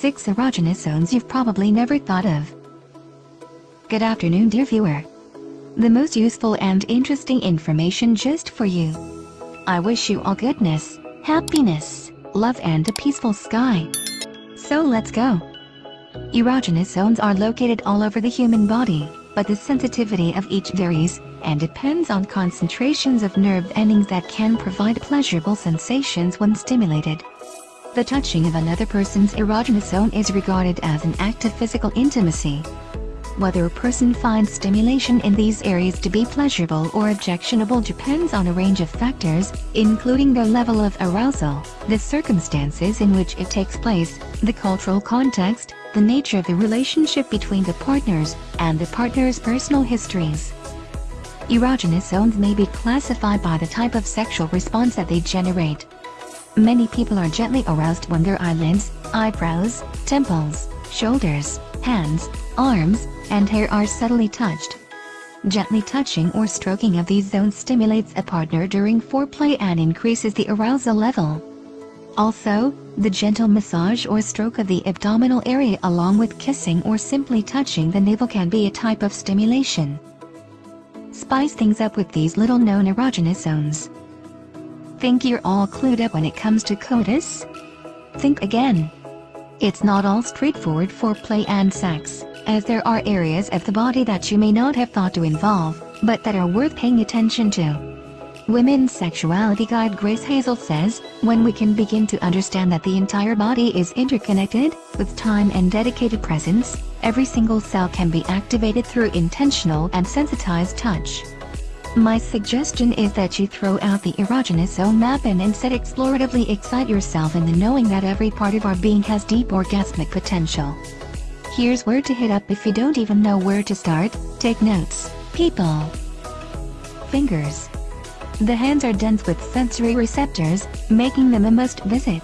6 erogenous zones you've probably never thought of. Good afternoon dear viewer. The most useful and interesting information just for you. I wish you all goodness, happiness, love and a peaceful sky. So let's go. Erogenous zones are located all over the human body, but the sensitivity of each varies, and depends on concentrations of nerve endings that can provide pleasurable sensations when stimulated. The touching of another person's erogenous zone is regarded as an act of physical intimacy. Whether a person finds stimulation in these areas to be pleasurable or objectionable depends on a range of factors, including their level of arousal, the circumstances in which it takes place, the cultural context, the nature of the relationship between the partners, and the partner's personal histories. Erogenous zones may be classified by the type of sexual response that they generate. Many people are gently aroused when their eyelids, eyebrows, temples, shoulders, hands, arms, and hair are subtly touched. Gently touching or stroking of these zones stimulates a partner during foreplay and increases the arousal level. Also, the gentle massage or stroke of the abdominal area along with kissing or simply touching the navel can be a type of stimulation. Spice things up with these little known erogenous zones. Think you're all clued up when it comes to CODIS? Think again. It's not all straightforward for play and sex, as there are areas of the body that you may not have thought to involve, but that are worth paying attention to. Women's Sexuality Guide Grace Hazel says, when we can begin to understand that the entire body is interconnected, with time and dedicated presence, every single cell can be activated through intentional and sensitized touch. My suggestion is that you throw out the erogenous zone map and instead exploratively excite yourself in the knowing that every part of our being has deep orgasmic potential. Here's where to hit up if you don't even know where to start, take notes, people. Fingers. The hands are dense with sensory receptors, making them a must visit.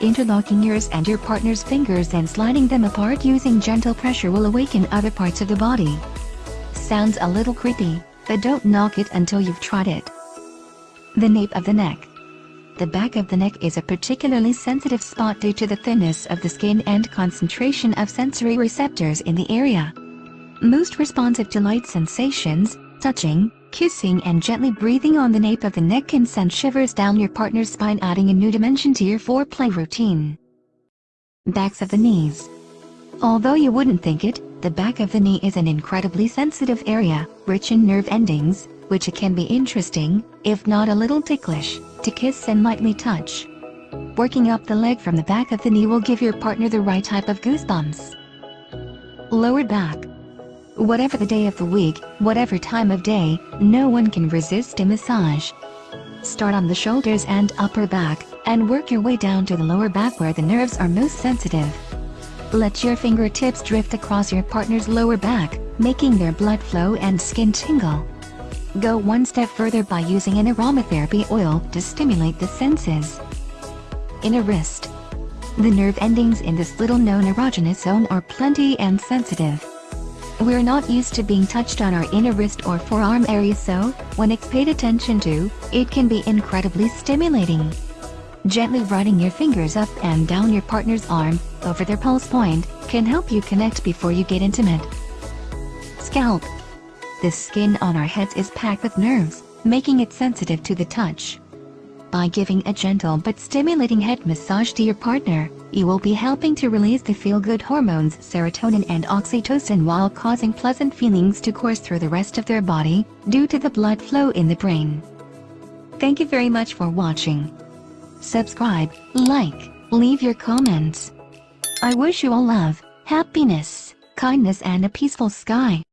Interlocking yours and your partner's fingers and sliding them apart using gentle pressure will awaken other parts of the body. Sounds a little creepy, but don't knock it until you've tried it. The nape of the neck. The back of the neck is a particularly sensitive spot due to the thinness of the skin and concentration of sensory receptors in the area. Most responsive to light sensations, touching, Kissing and gently breathing on the nape of the neck can send shivers down your partner's spine adding a new dimension to your foreplay routine. Backs of the knees. Although you wouldn't think it, the back of the knee is an incredibly sensitive area, rich in nerve endings, which can be interesting, if not a little ticklish, to kiss and lightly touch. Working up the leg from the back of the knee will give your partner the right type of goosebumps. Lower back. Whatever the day of the week, whatever time of day, no one can resist a massage. Start on the shoulders and upper back, and work your way down to the lower back where the nerves are most sensitive. Let your fingertips drift across your partner's lower back, making their blood flow and skin tingle. Go one step further by using an aromatherapy oil to stimulate the senses. Inner wrist. The nerve endings in this little known erogenous zone are plenty and sensitive. We're not used to being touched on our inner wrist or forearm area so, when it's paid attention to, it can be incredibly stimulating. Gently running your fingers up and down your partner's arm, over their pulse point, can help you connect before you get intimate. Scalp. The skin on our heads is packed with nerves, making it sensitive to the touch. By giving a gentle but stimulating head massage to your partner, you will be helping to release the feel-good hormones serotonin and oxytocin while causing pleasant feelings to course through the rest of their body, due to the blood flow in the brain. Thank you very much for watching. Subscribe, like, leave your comments. I wish you all love, happiness, kindness and a peaceful sky.